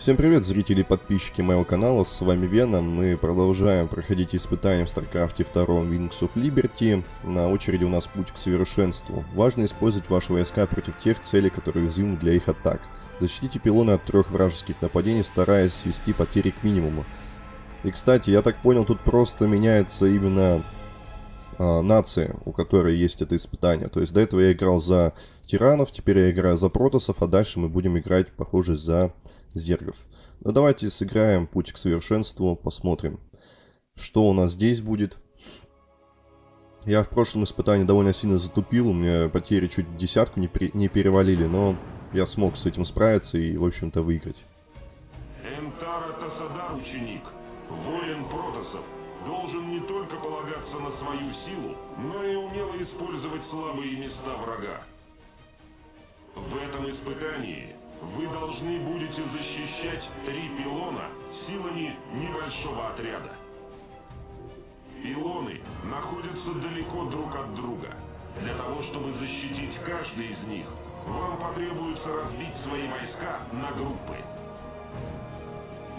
Всем привет, зрители и подписчики моего канала, с вами Веном. Мы продолжаем проходить испытания в StarCraft 2 Wings of Liberty. На очереди у нас путь к совершенству. Важно использовать ваши войска против тех целей, которые уязвимы для их атак. Защитите пилоны от трех вражеских нападений, стараясь свести потери к минимуму. И, кстати, я так понял, тут просто меняется именно э, нация, у которой есть это испытание. То есть до этого я играл за тиранов, теперь я играю за протосов, а дальше мы будем играть, похоже, за зергов. Ну давайте сыграем путь к совершенству, посмотрим, что у нас здесь будет. Я в прошлом испытании довольно сильно затупил, у меня потери чуть десятку не, при, не перевалили, но я смог с этим справиться и, в общем-то, выиграть. Энтара Тасадар, ученик, воин протосов, должен не только полагаться на свою силу, но и умело использовать слабые места врага. В этом испытании вы должны будете защищать три пилона силами небольшого отряда. Пилоны находятся далеко друг от друга. Для того, чтобы защитить каждый из них, вам потребуется разбить свои войска на группы.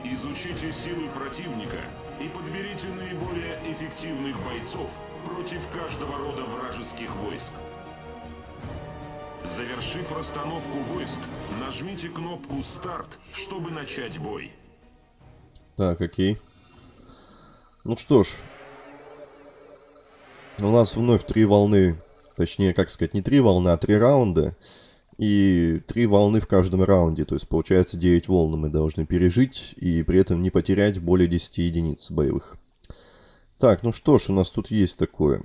Изучите силы противника и подберите наиболее эффективных бойцов против каждого рода вражеских войск. Завершив расстановку войск, нажмите кнопку «Старт», чтобы начать бой. Так, окей. Ну что ж. У нас вновь три волны, точнее, как сказать, не три волны, а три раунда. И три волны в каждом раунде, то есть получается 9 волн мы должны пережить и при этом не потерять более 10 единиц боевых. Так, ну что ж, у нас тут есть такое.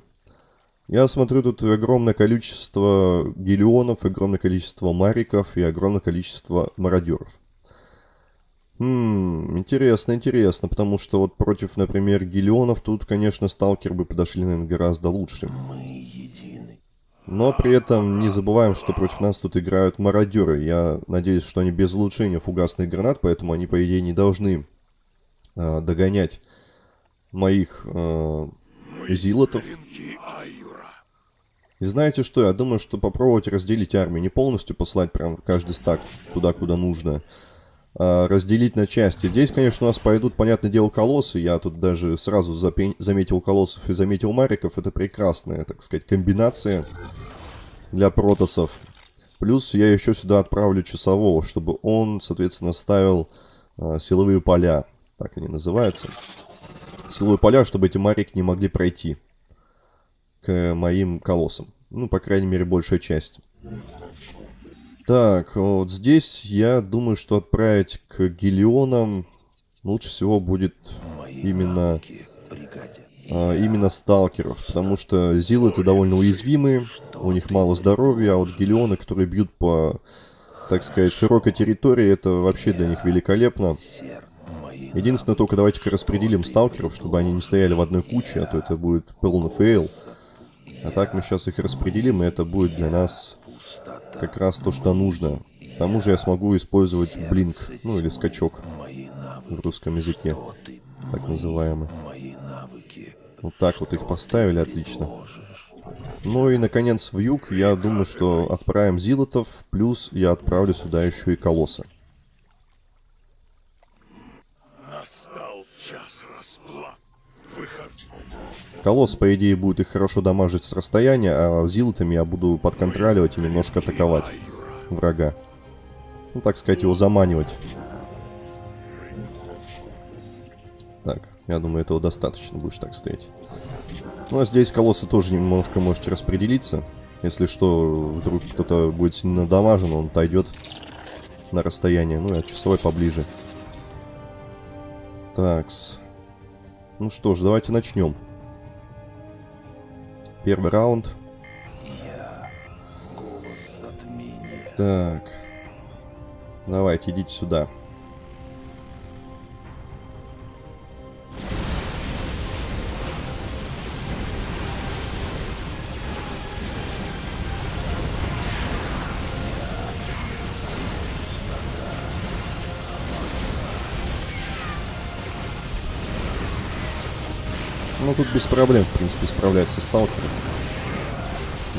Я смотрю, тут огромное количество гелионов, огромное количество мариков и огромное количество мародеров. Хм, интересно, интересно, потому что вот против, например, гелионов тут, конечно, сталкер бы подошли, наверное, гораздо лучше. Мы едины. Но при этом не забываем, что против нас тут играют мародеры. Я надеюсь, что они без улучшения фугасных гранат, поэтому они, по идее, не должны э, догонять моих э, зилотов. И знаете что, я думаю, что попробовать разделить армию, не полностью послать прям каждый стак туда, куда нужно, а разделить на части. Здесь, конечно, у нас пойдут, понятное дело, колоссы, я тут даже сразу заметил колоссов и заметил мариков, это прекрасная, так сказать, комбинация для протосов. Плюс я еще сюда отправлю часового, чтобы он, соответственно, ставил а, силовые поля, так они называются. Силовые поля, чтобы эти марики не могли пройти к моим колоссам. Ну, по крайней мере, большая часть. Так, вот здесь я думаю, что отправить к Гелионам лучше всего будет именно... А, именно сталкеров, потому что зилы-то довольно уязвимые, у них мало здоровья, а вот гелионы, которые бьют по, так сказать, широкой территории, это вообще для них великолепно. Единственное, только давайте-ка распределим сталкеров, чтобы они не стояли в одной куче, а то это будет полный fail. А так мы сейчас их распределим, и это будет для нас как раз то, что нужно. К тому же я смогу использовать blink, ну или скачок в русском языке, так называемый. Вот так вот их поставили, отлично. Ну и, наконец, в юг я думаю, что отправим зилотов, плюс я отправлю сюда еще и колосса. Колосс, по идее, будет их хорошо дамажить с расстояния, а зилотами я буду подконтроливать и немножко атаковать врага. Ну, так сказать, его заманивать. Так, я думаю, этого достаточно, будешь так стоять. Ну, а здесь колоссы тоже немножко можете распределиться. Если что, вдруг кто-то будет сильно дамажен, он отойдет на расстояние. Ну, а часовой поближе. Такс. Ну что ж, давайте начнем. Первый раунд. Так. Давайте, идите сюда. Ну, тут без проблем, в принципе, справляется сталкер.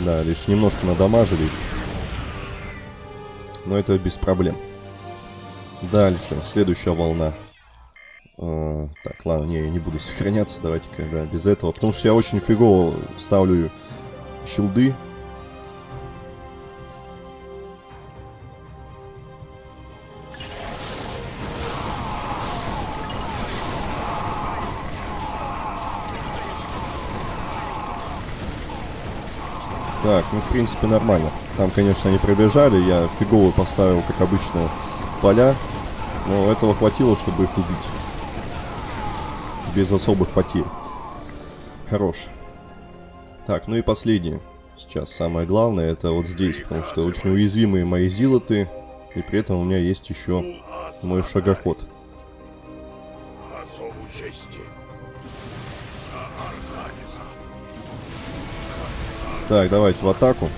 Да, лишь немножко надамажили. Но это без проблем. Дальше, следующая волна. А, так, ладно, не, я не буду сохраняться, давайте-ка, да, без этого. Потому что я очень фигово ставлю щилды. Так, ну, в принципе, нормально. Там, конечно, они пробежали, я фигово поставил, как обычно, поля. Но этого хватило, чтобы их убить. Без особых потерь. Хорош. Так, ну и последнее. Сейчас самое главное, это вот здесь, потому что очень уязвимые мои зилоты. И при этом у меня есть еще мой шагоход. Так, давайте в атаку.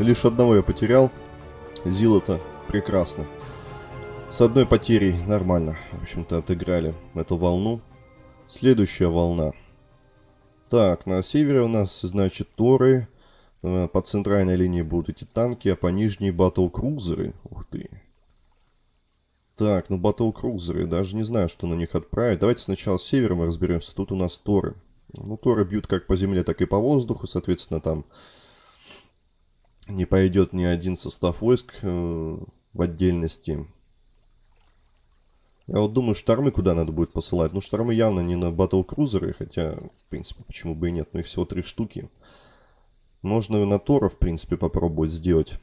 Лишь одного я потерял. Зила-то прекрасно. С одной потерей нормально. В общем-то, отыграли эту волну. Следующая волна. Так, на севере у нас, значит, Торы. Э, по центральной линии будут эти танки, а по нижней батл-крузеры. Ух ты. Так, ну батл-крузеры. Даже не знаю, что на них отправить. Давайте сначала с севером разберемся. Тут у нас Торы. Ну, Торы бьют как по земле, так и по воздуху. Соответственно, там не пойдет ни один состав войск э, в отдельности. Я вот думаю, штормы куда надо будет посылать. Ну, штормы явно не на батл-крузеры, хотя, в принципе, почему бы и нет. Но их всего три штуки. Можно на Тора, в принципе, попробовать сделать.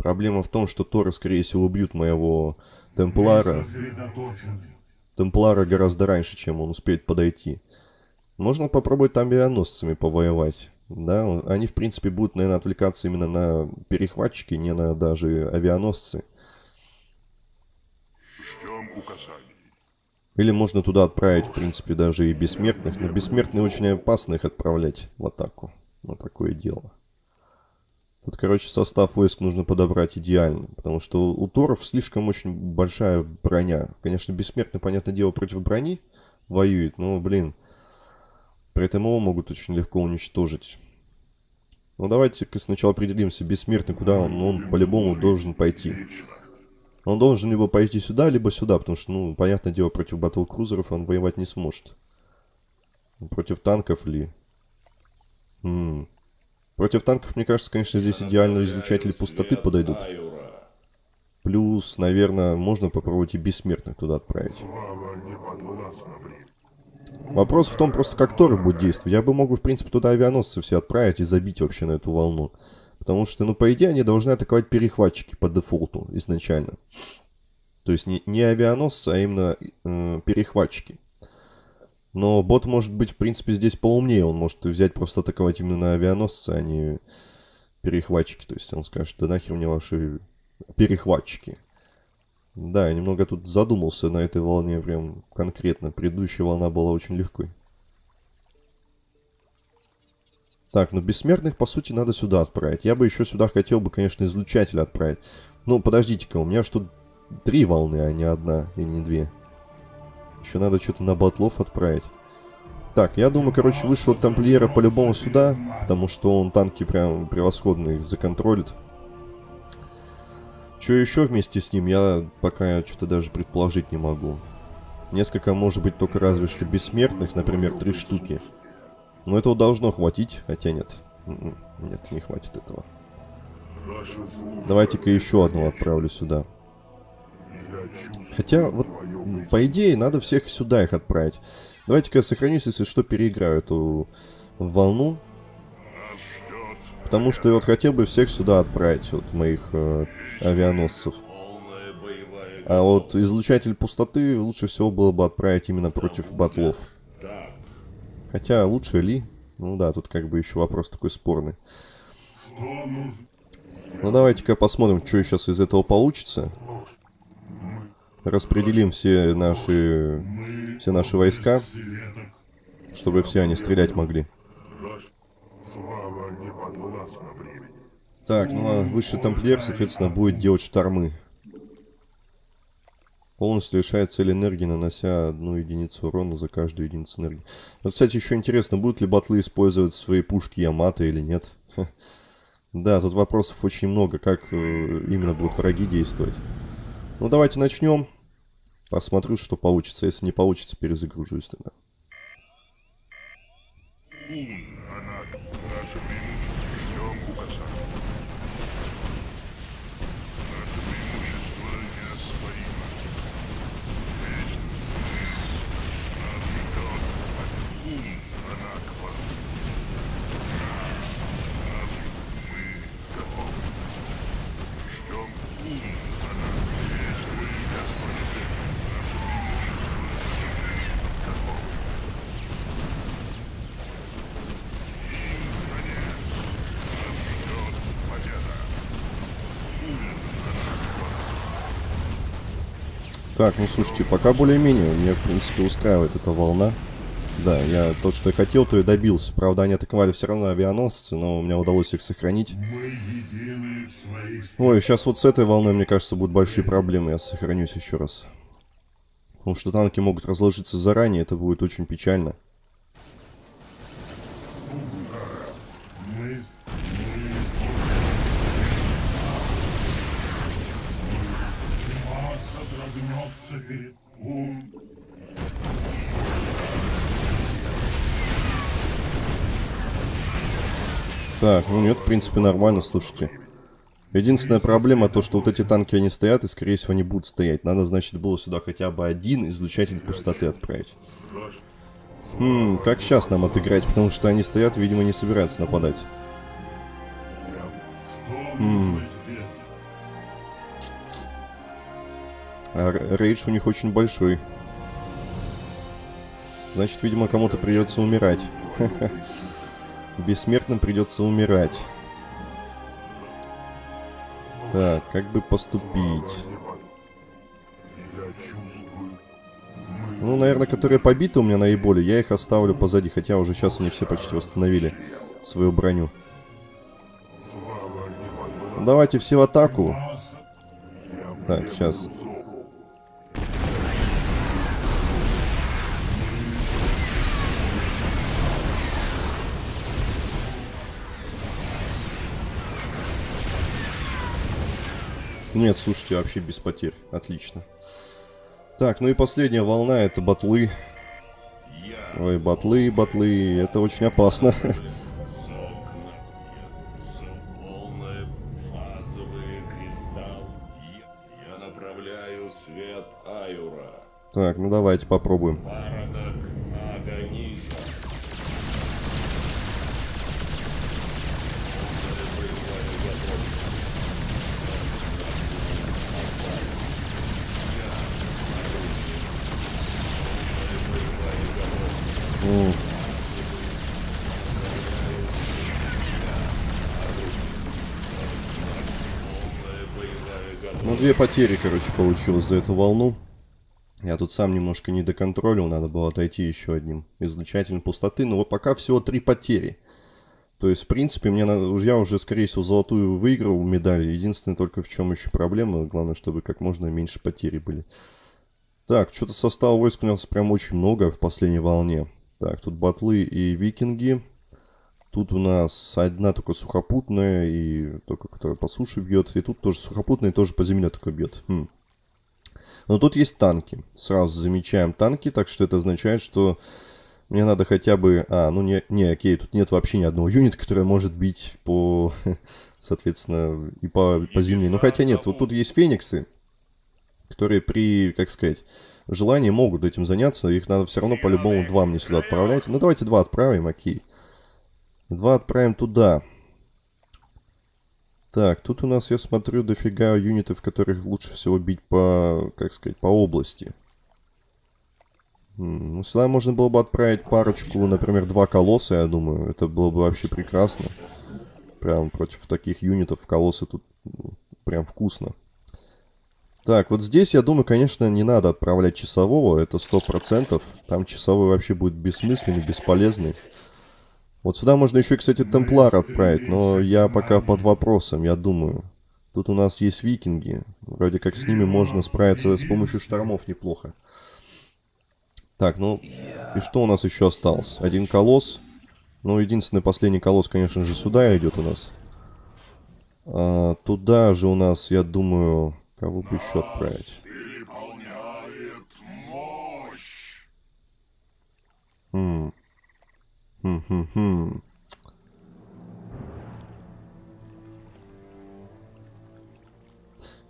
Проблема в том, что Торы, скорее всего, убьют моего Темплара. Темплара гораздо раньше, чем он успеет подойти. Можно попробовать там авианосцами повоевать. Да, они, в принципе, будут, наверное, отвлекаться именно на перехватчики, не на даже авианосцы. Ждем указаний. Или можно туда отправить, в принципе, даже и бессмертных. Но бессмертные очень опасно их отправлять в атаку. На такое дело. Тут, короче, состав войск нужно подобрать идеально. Потому что у Торов слишком очень большая броня. Конечно, бессмертный, понятное дело, против брони воюет. Но, блин, при этом его могут очень легко уничтожить. Ну давайте-ка сначала определимся, бессмертный, куда он, он по-любому должен пойти. Он должен либо пойти сюда, либо сюда, потому что, ну, понятное дело, против батл-крузеров он воевать не сможет. Против танков ли? -м. Против танков, мне кажется, конечно, здесь идеально излучатели пустоты подойдут. Плюс, наверное, можно попробовать и бессмертных туда отправить. Вопрос в том просто, как Торы будет действовать. Я бы мог, в принципе, туда авианосцы все отправить и забить вообще на эту волну. Потому что, ну, по идее, они должны атаковать перехватчики по дефолту изначально. То есть не, не авианосцы, а именно э, перехватчики. Но бот может быть, в принципе, здесь поумнее. Он может взять просто атаковать именно авианосцы, а не перехватчики. То есть он скажет, да нахер мне ваши перехватчики. Да, я немного тут задумался на этой волне прям конкретно. Предыдущая волна была очень легкой. Так, ну бессмертных, по сути, надо сюда отправить. Я бы еще сюда хотел бы, конечно, излучатель отправить. Ну, подождите-ка, у меня что три волны, а не одна и не две. Еще надо что-то на батлов отправить. Так, я думаю, короче, вышел тамплиера по-любому сюда, потому что он танки прям превосходно их законтролит. Что еще вместе с ним, я пока что-то даже предположить не могу. Несколько, может быть, только разве что бессмертных, например, три штуки. Но этого должно хватить, хотя нет. М-м, нет, не хватит этого. Давайте-ка еще одну отправлю сюда. Хотя, вот, по идее, надо всех сюда их отправить. Давайте-ка я сохранюсь, если что, переиграю эту волну. Потому что я вот хотел бы всех сюда отправить, вот моих э, авианосцев. А вот излучатель пустоты лучше всего было бы отправить именно против батлов. Хотя лучше ли? Ну да, тут как бы еще вопрос такой спорный. Ну давайте-ка посмотрим, что сейчас из этого получится. Распределим все наши, все наши войска, чтобы все они стрелять могли. Так, ну а высший тамплиер, соответственно, будет делать штормы. Полностью лишает цель энергии, нанося одну единицу урона за каждую единицу энергии. Вот, кстати, еще интересно, будут ли батлы использовать свои пушки Ямато или нет? Да, тут вопросов очень много, как э, именно будут враги действовать. Ну, давайте начнем. Посмотрю, что получится. Если не получится, перезагружусь тогда. Так, ну слушайте, пока более-менее. Меня, в принципе, устраивает эта волна. Да, я то, что я хотел, то и добился. Правда, они атаковали все равно авианосцы, но у меня удалось их сохранить. Ой, сейчас вот с этой волной, мне кажется, будут большие проблемы. Я сохранюсь еще раз. Потому что танки могут разложиться заранее, это будет очень печально. Так, ну нет, в принципе, нормально, слушайте. Единственная проблема то, что вот эти танки, они стоят, и, скорее всего, они будут стоять. Надо, значит, было сюда хотя бы один излучатель пустоты отправить. Хм, как сейчас нам отыграть, потому что они стоят, видимо, не собираются нападать. Хм. А рейдж у них очень большой. Значит, видимо, кому-то придется умирать. Бессмертным придется умирать. Так, как бы поступить? Ну, наверное, которые побиты у меня наиболее, я их оставлю позади, хотя уже сейчас они все почти восстановили свою броню. Давайте все в атаку. Так, сейчас. Нет, слушайте, вообще без потерь. Отлично. Так, ну и последняя волна, это батлы. Ой, батлы, батлы, это очень опасно. Так, ну давайте попробуем. Две потери, короче, получилось за эту волну. Я тут сам немножко не доконтролил, надо было отойти еще одним излучателем пустоты. Но вот пока всего три потери. То есть, в принципе, мне надо, я уже, скорее всего, золотую выиграл медаль. Единственное, только в чем еще проблема. Главное, чтобы как можно меньше потери были. Так, что-то состава войск у нас прям очень много в последней волне. Так, тут батлы и викинги. Тут у нас одна только сухопутная, и только которая по суше бьет. И тут тоже сухопутная, и тоже по земле только бьет. Хм. Но тут есть танки. Сразу замечаем танки, так что это означает, что мне надо хотя бы... А, ну не, не, окей, тут нет вообще ни одного юнита, который может бить по... Соответственно, и по, по земле. Ну хотя нет, вот тут есть фениксы, которые при, как сказать, желании могут этим заняться. Их надо все равно по-любому два мне сюда отправлять. Ну давайте два отправим, окей. Два отправим туда. Так, тут у нас, я смотрю, дофига юнитов, которых лучше всего бить по, как сказать, по области. Ну, сюда можно было бы отправить парочку, например, два колосса, я думаю. Это было бы вообще прекрасно. Прям против таких юнитов колоссы тут ну, прям вкусно. Так, вот здесь, я думаю, конечно, не надо отправлять часового, это сто процентов. Там часовой вообще будет бессмысленный, бесполезный. Вот сюда можно еще, кстати, Темплар отправить, но я пока под вопросом, я думаю. Тут у нас есть викинги. Вроде как с ними можно справиться с помощью штормов неплохо. Так, ну, и что у нас еще осталось? Один колосс. Ну, единственный последний колосс, конечно же, сюда идет у нас. А, туда же у нас, я думаю, кого бы еще отправить?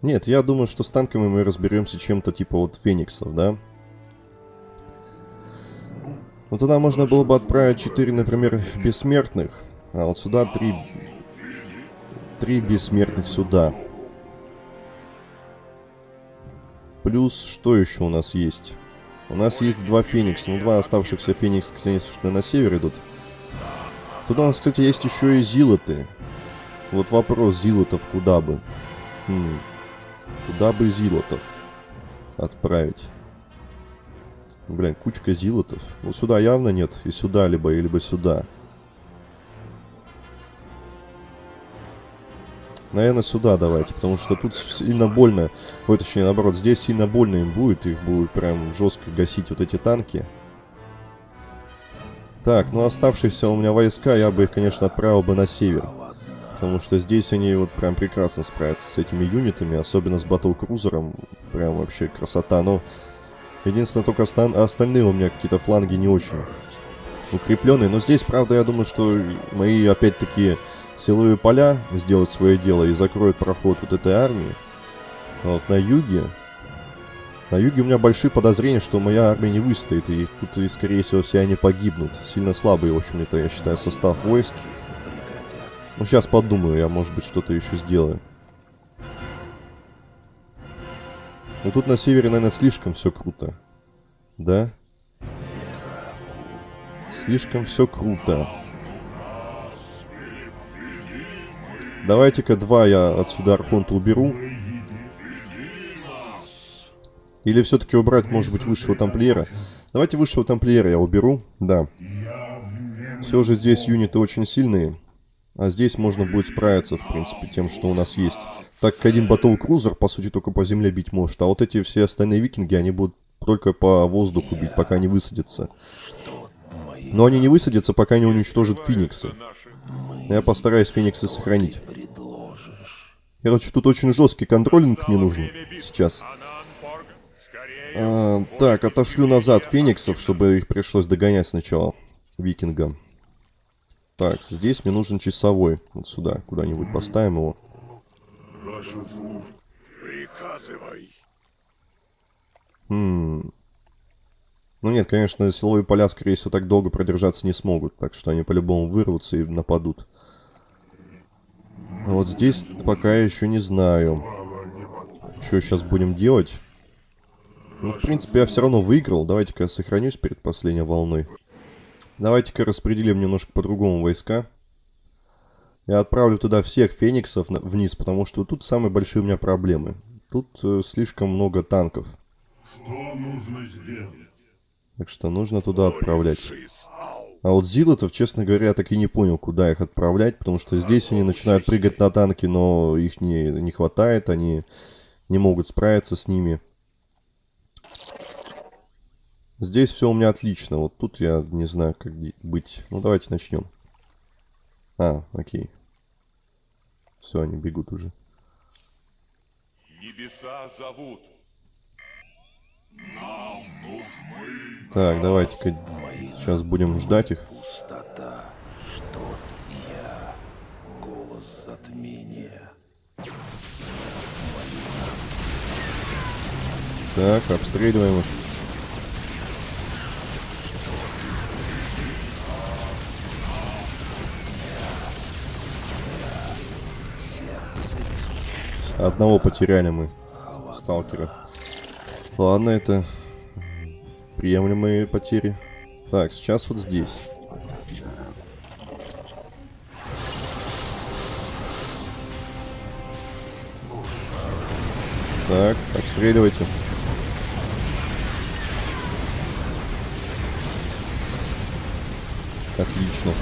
Нет, я думаю, что с танками мы разберемся чем-то типа вот фениксов, да? Ну туда можно было бы отправить 4, например, бессмертных. А вот сюда 3... 3 бессмертных сюда. Плюс, что еще у нас есть? У нас есть два феникса. Ну, два оставшихся феникса, конечно, на север идут. Тут у нас, кстати, есть еще и зилоты. Вот вопрос, зилотов куда бы? Хм. Куда бы зилотов отправить? Блин, кучка зилотов. Ну, сюда явно нет. И сюда либо, либо сюда. Наверное, сюда давайте, потому что тут сильно больно. Ой, точнее, наоборот, здесь сильно больно им будет. Их будет прям жестко гасить вот эти танки. Так, ну оставшиеся у меня войска, я бы их, конечно, отправил бы на север. Потому что здесь они вот прям прекрасно справятся с этими юнитами, особенно с батл-крузером. Прям вообще красота. Но единственное, только остальные у меня какие-то фланги не очень укрепленные. Но здесь, правда, я думаю, что мои, опять-таки, силовые поля сделают свое дело и закроют проход вот этой армии. А вот на юге... На юге у меня большие подозрения, что моя армия не выстоит. И тут, скорее всего, все они погибнут. Сильно слабый, в общем-то, я считаю, состав войск. Ну, сейчас подумаю, я, может быть, что-то еще сделаю. Ну, тут на севере, наверное, слишком все круто. Да? Слишком все круто. Давайте-ка два я отсюда Архонта уберу. Или все-таки убрать, может быть, высшего тамплиера. Давайте высшего тамплиера я уберу. Да. Все же здесь юниты очень сильные. А здесь можно будет справиться, в принципе, тем, что у нас есть. Так как один батл крузер, по сути, только по земле бить может. А вот эти все остальные викинги, они будут только по воздуху бить, пока не высадятся. Но они не высадятся, пока не уничтожат фениксы. Я постараюсь фениксы сохранить. Короче, тут очень жесткий контролинг мне нужен сейчас. А, так, отошлю назад фениксов, чтобы их пришлось догонять сначала. Викинга. Так, здесь мне нужен часовой. Вот сюда, куда-нибудь поставим его. Хм. Ну нет, конечно, силовые поля, скорее всего, так долго продержаться не смогут. Так что они по-любому вырвутся и нападут. А вот здесь пока еще не знаю. Что сейчас будем делать? Ну, в принципе, я все равно выиграл. Давайте-ка я сохранюсь перед последней волной. Давайте-ка распределим немножко по-другому войска. Я отправлю туда всех фениксов вниз, потому что тут самые большие у меня проблемы. Тут э, слишком много танков. Что нужно сделать? Так что нужно туда отправлять. А вот зилотов, честно говоря, я так и не понял, куда их отправлять, потому что здесь они начинают прыгать на танки, но их не, не хватает, они не могут справиться с ними. Здесь все у меня отлично. Вот тут я не знаю, как быть. Ну, давайте начнем. А, окей. Все, они бегут уже. Небеса зовут. Нам нужны... Так, давайте-ка сейчас будем ждать их. Пустота, что я, голос затмения. Так, обстреливаем их. Одного потеряли мы. Сталкера. Ладно, это приемлемые потери. Так, сейчас вот здесь. Так, обстреливайте. Отлично.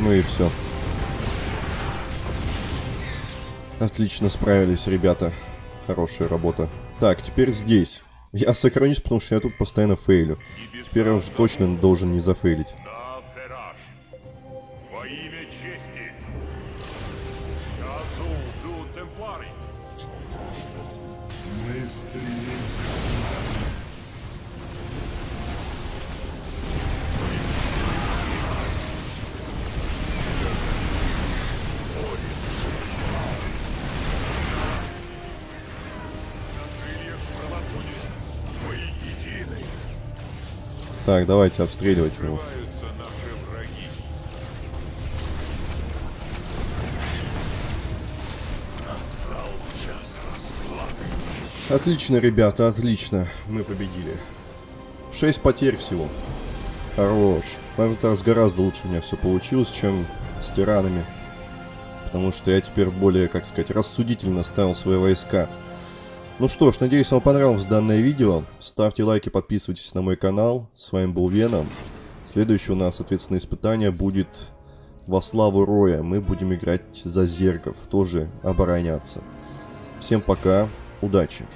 Ну и все. Отлично справились, ребята. Хорошая работа. Так, теперь здесь. Я сохранюсь, потому что я тут постоянно фейлю. Теперь я уже точно должен не зафейлить. Так, давайте обстреливать его. Отлично, ребята, отлично. Мы победили. Шесть потерь всего. Хорош. В этот раз гораздо лучше у меня все получилось, чем с тиранами. Потому что я теперь более, как сказать, рассудительно ставил свои войска. Ну что ж, надеюсь, вам понравилось данное видео. Ставьте лайки, подписывайтесь на мой канал. С вами был Веном. Следующее у нас, соответственно, испытание будет во славу Роя. Мы будем играть за зергов, тоже обороняться. Всем пока, удачи!